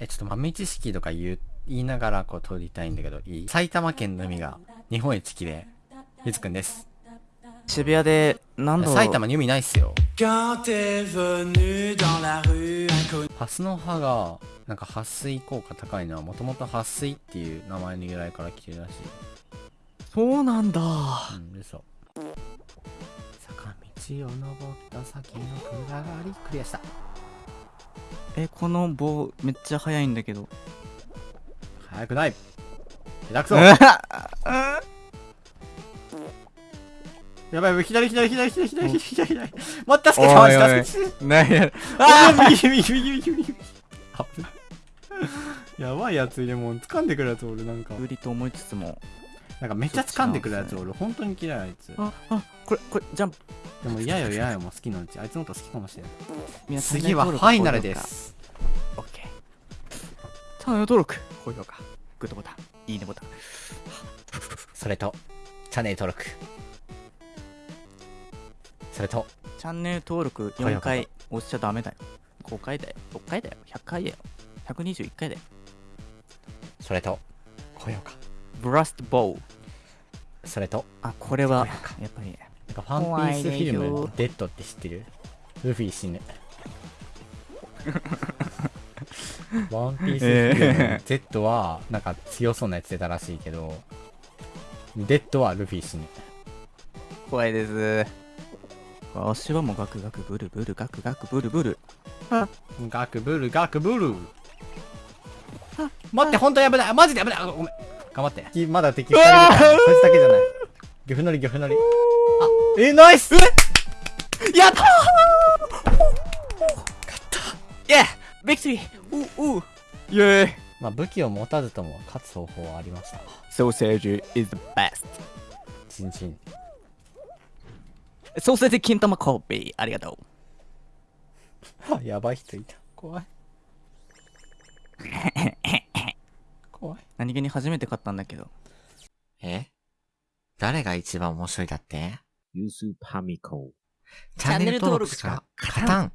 え、ちょっと豆知識とか言う、言いながらこう撮りたいんだけど、いい？埼玉県の海が日本一綺麗。ゆつくんです。渋谷で何度？埼玉に海ないっすよ。ハスの葉が、なんか撥水効果高いのはもともと撥水っていう名前の由来から来てるらしい。そうなんだうん、嘘。坂道を登った先の暗がり、クリアした。えこの棒めっちゃ速いんだけど早くない下手くそ やばい、左、左、左、左、左、左、左。待った、助けて、おいおいマジ助けて。何やああ右、右、右、右、右。あ やばいやついるもん。掴んでくるやつおる、なんか。無理と思いつつもなんかめっちゃ掴んでくるやつおる。本当に嫌い、あいつ。ああこれこれジャンプでも嫌よ、嫌よ、もう好きのうち。あいつのこと好きかもしれない。次はファイナルです。チャンネル登録高評価グッドボタンいいねボタン。それと、チャンネル登録。それと、チャンネル登録4高評価回押しちゃダメだよ。5回だよ。6回だよ。100回だよ。121回だよ。それと、高評価。ブラストボー。それと、あこれはやっぱりなんかファンピースフィルム、デッドって知ってる？ルフィ死ぬ。ワンピース Z はなんか強そうなやつ出たらしいけど、デッドはルフィ死ぬ。怖いです。足はもうガクガクブルブルガクガクブルブル。ガクブルガクブル。待って、本当に危ない。マジで危ない。あごめん。頑張って。まだ敵2人いるから、そいつだけじゃない。ギョフノリギョフノリ。あ、え、ナイス。やったー。イェービクトリーイェーイまあ武器を持たずとも勝つ方法はありました。ソーセージ is the best チンチン。ソーセージ金玉コーピーありがとうあ、やばい人いた。怖い。怖い。何気に初めて買ったんだけどえ？誰が一番面白いだって？ユースパミコ。チャンネル登録しか勝たん